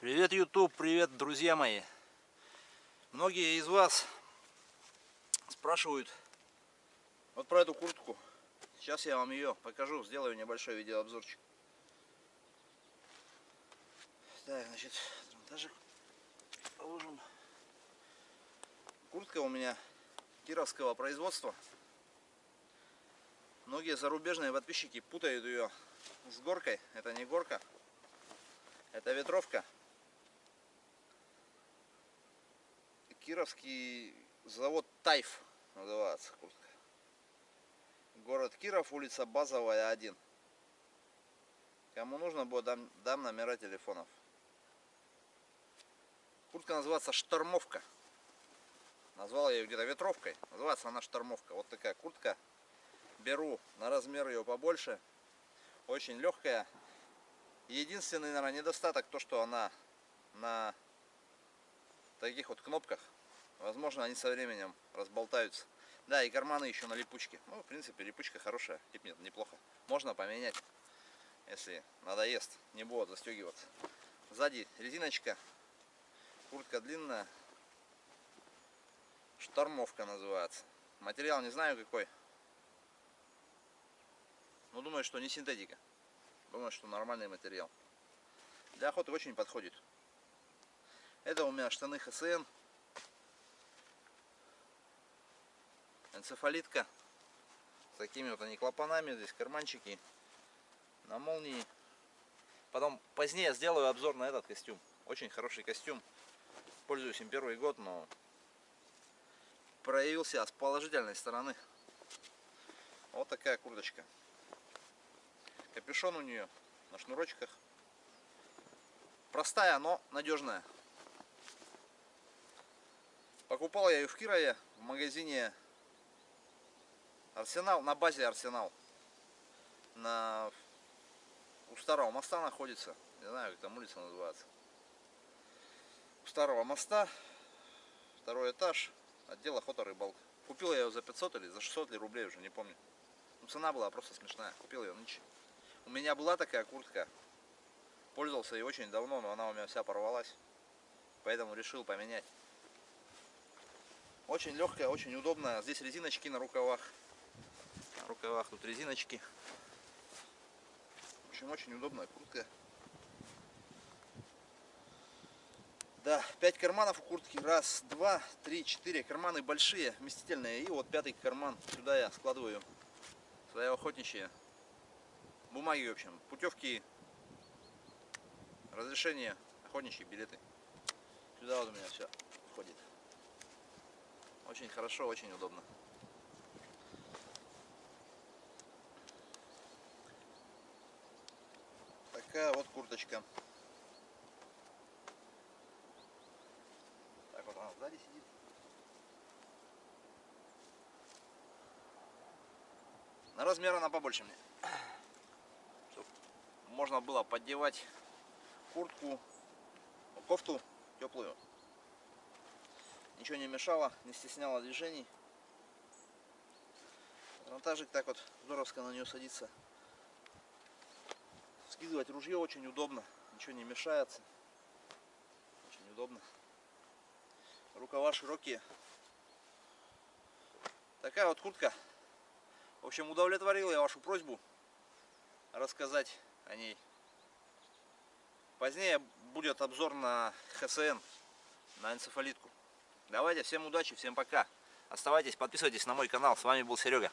Привет, YouTube, привет, друзья мои. Многие из вас спрашивают вот про эту куртку. Сейчас я вам ее покажу, сделаю небольшой видеообзорчик. Так, значит, монтажик положим. Куртка у меня кировского производства. Многие зарубежные подписчики путают ее с горкой. Это не горка, это ветровка. Кировский завод Тайф называется куртка. Город Киров, улица Базовая, 1. Кому нужно будет, дам, дам номера телефонов. Куртка называется штормовка. Назвал я ее где-то ветровкой. Называется она штормовка. Вот такая куртка. Беру на размер ее побольше. Очень легкая. Единственный, наверное, недостаток то, что она на таких вот кнопках Возможно, они со временем разболтаются. Да, и карманы еще на липучке. Ну, в принципе, липучка хорошая. Тип нет, неплохо. Можно поменять, если надоест. Не будет застегиваться. Сзади резиночка. Куртка длинная. Штормовка называется. Материал не знаю какой. Но думаю, что не синтетика. Думаю, что нормальный материал. Для охоты очень подходит. Это у меня штаны ХСН энцефалитка. С такими вот они клапанами, здесь карманчики на молнии. Потом позднее сделаю обзор на этот костюм. Очень хороший костюм. Пользуюсь им первый год, но проявился с положительной стороны. Вот такая курточка. Капюшон у нее на шнурочках. Простая, но надежная. Покупал я ее в Кирове в магазине Арсенал, на базе Арсенал. На... У старого моста находится. Не знаю, как там улица называется. У старого моста. Второй этаж. Отдел охота рыбалка. Купил я ее за 500 или за 600 ли рублей, уже не помню. Ну, цена была просто смешная. Купил ее нынче. У меня была такая куртка. Пользовался ей очень давно, но она у меня вся порвалась. Поэтому решил поменять. Очень легкая, очень удобная. Здесь резиночки на рукавах рукавах тут резиночки. В общем, очень удобная куртка. Да, 5 карманов у куртки. Раз, два, три, четыре. Карманы большие, вместительные. И вот пятый карман. Сюда я складываю свои охотничьи бумаги, в общем. Путевки, разрешение, охотничьи билеты. Сюда вот у меня все входит. Очень хорошо, очень удобно. такая вот курточка. Так вот она сзади сидит. На размер она побольше мне. Чтоб можно было поддевать куртку, кофту теплую. Ничего не мешало, не стесняло движений. Монтажик так вот здоровско на нее садится. Скидывать ружье очень удобно, ничего не мешается. Очень удобно. Рукава широкие. Такая вот куртка. В общем, удовлетворил я вашу просьбу рассказать о ней. Позднее будет обзор на ХСН, на энцефалитку. Давайте, всем удачи, всем пока. Оставайтесь, подписывайтесь на мой канал. С вами был Серега.